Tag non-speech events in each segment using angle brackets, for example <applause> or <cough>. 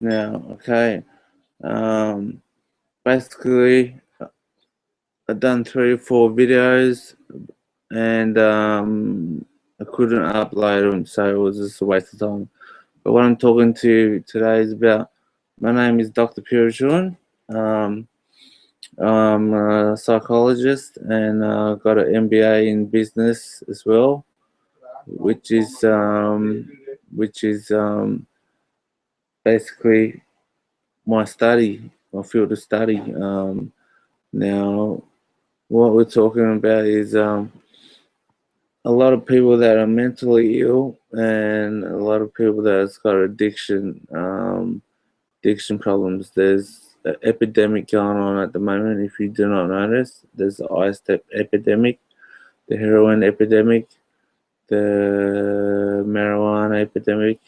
now. Okay, um, basically, I've done three four videos, and um, I couldn't upload them, so it was just a waste of time. But what I'm talking to you today is about. My name is Dr. Purishun. Um, I'm a psychologist and uh, got an MBA in business as well, which is um, which is um, basically my study, my field of study. Um, now, what we're talking about is um, a lot of people that are mentally ill and a lot of people that's got addiction, um, addiction problems. There's an epidemic going on at the moment. If you do not notice, there's the ice epidemic, the heroin epidemic, the marijuana epidemic,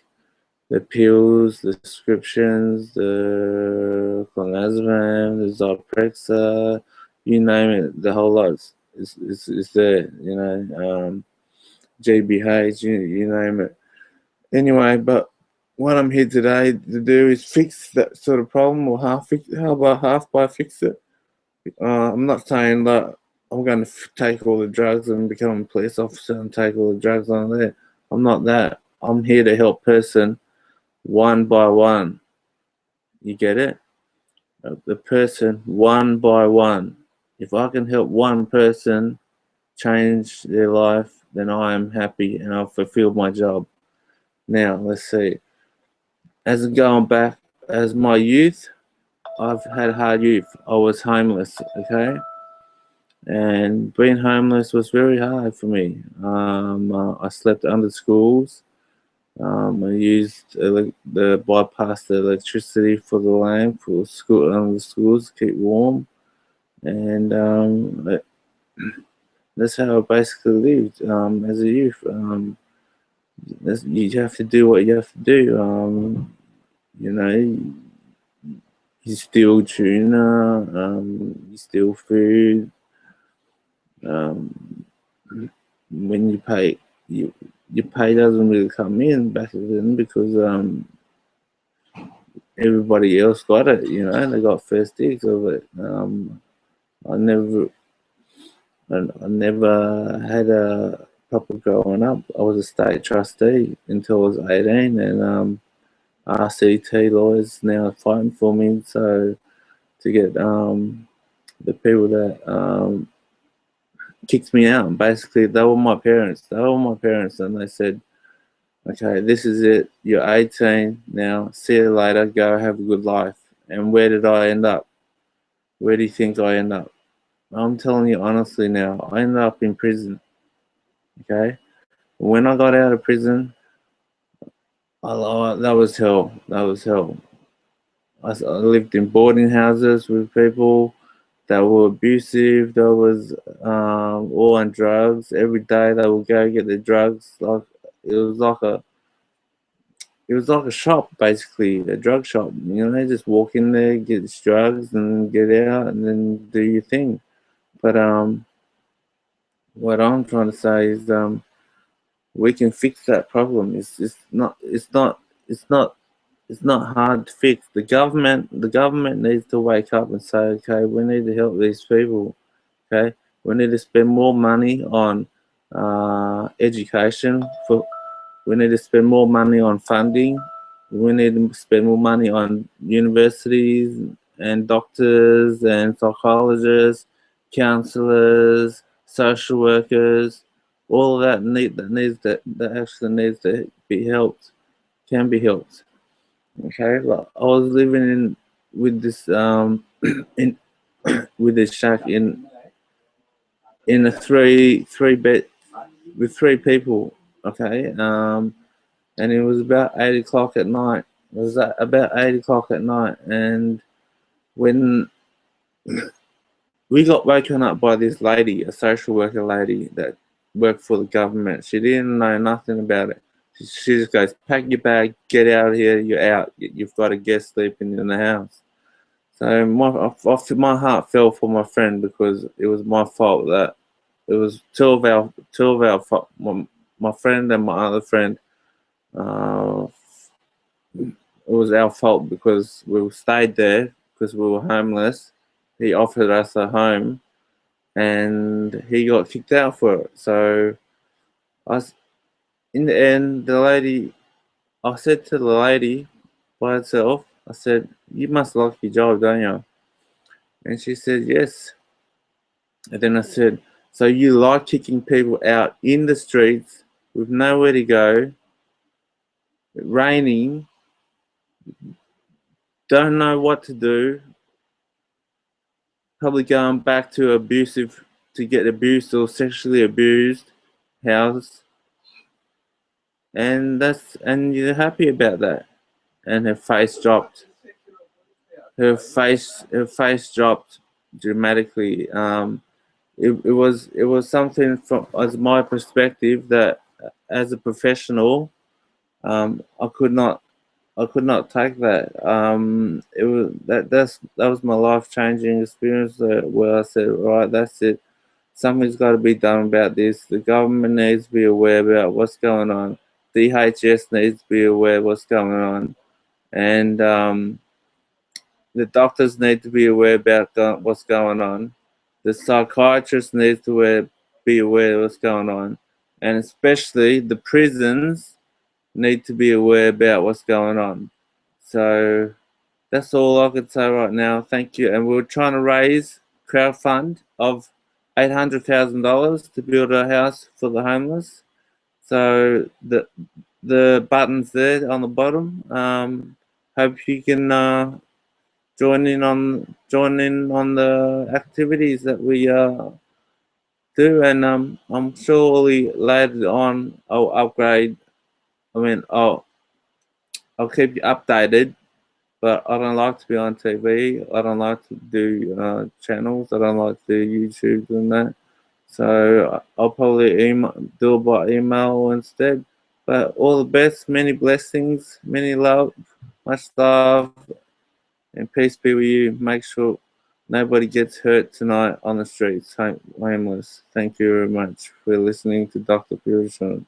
the pills, the prescriptions, the clonazepam, the Zyprexa, you name it, the whole lot is, is, there, you know, um, GBH, you, you name it. Anyway, but what I'm here today to do is fix that sort of problem or half fix how about half by fix it. Uh, I'm not saying that I'm going to take all the drugs and become a police officer and take all the drugs on there. I'm not that. I'm here to help person one by one. You get it? Uh, the person one by one. If I can help one person change their life, then I am happy and I've fulfilled my job. Now, let's see. As going back, as my youth, I've had hard youth. I was homeless, okay? And being homeless was very hard for me. Um, uh, I slept under schools. Um, I used the bypass the electricity for the lamp for school under the schools keep warm, and um, <clears throat> that's how I basically lived um, as a youth. Um, you have to do what you have to do. Um, you know, you steal tuna, um, you steal food. Um, when you pay, you your pay doesn't really come in back then because um, everybody else got it, you know, they got first digs of it. Um, I never, I, I never had a proper growing up. I was a state trustee until I was 18 and um, RCT lawyers now fighting for me so to get um, the people that um, kicked me out. Basically, they were my parents. They were my parents, and they said, "Okay, this is it. You're 18 now. See you later. Go have a good life." And where did I end up? Where do you think I end up? I'm telling you honestly now. I ended up in prison. Okay, when I got out of prison, I, that was hell. That was hell. I, I lived in boarding houses with people that were abusive, that was um, all on drugs. Every day they would go get the drugs. Like it was like a it was like a shop basically, a drug shop. You know, they just walk in there, get the drugs, and get out, and then do your thing. But um, what I'm trying to say is um, we can fix that problem. It's it's not it's not it's not it's not hard to fix. The government, the government needs to wake up and say, okay, we need to help these people. Okay, we need to spend more money on uh, education. For we need to spend more money on funding. We need to spend more money on universities and doctors and psychologists, counselors, social workers. All of that need that needs that that actually needs to be helped, can be helped okay well, i was living in with this um <clears throat> in <clears throat> with this shack in in a three three bed with three people okay um and it was about eight o'clock at night. It was about eight o'clock at night and when <clears throat> we got woken up by this lady a social worker lady that worked for the government. She didn't know nothing about it she just goes, pack your bag, get out of here, you're out. You've got a guest sleeping in the house. So my, my heart fell for my friend because it was my fault that it was two of our, two of our, my, my friend and my other friend, uh, it was our fault because we stayed there because we were homeless. He offered us a home, and he got kicked out for it. So, I in the end, the lady, I said to the lady by herself, I said, "You must like your job, don't you?" And she said, "Yes." And then I said, "So you like kicking people out in the streets with nowhere to go, raining, don't know what to do, probably going back to abusive to get abused or sexually abused house and that's and you're happy about that and her face dropped her face her face dropped dramatically um it, it was it was something from as my perspective that as a professional um i could not I could not take that. Um, it was that that's that was my life changing experience where I said, right, that's it. Something's got to be done about this. The government needs to be aware about what's going on. DHS needs to be aware of what's going on, and um, the doctors need to be aware about what's going on. The psychiatrists need to be aware of what's going on, and especially the prisons need to be aware about what's going on. So that's all I could say right now. Thank you. And we're trying to raise crowdfund of $800,000 to build a house for the homeless. So the the buttons there on the bottom. Um, hope you can uh, join in on join in on the activities that we uh, do, and um, I'm surely later on I'll upgrade I mean, I'll I'll keep you updated, but I don't like to be on TV. I don't like to do uh, channels. I don't like to do YouTube and that. So I'll probably email, do it by email instead. But all the best, many blessings, many love, much love, and peace be with you. Make sure nobody gets hurt tonight on the streets, homeless. Thank you very much for listening to Dr. Purishon.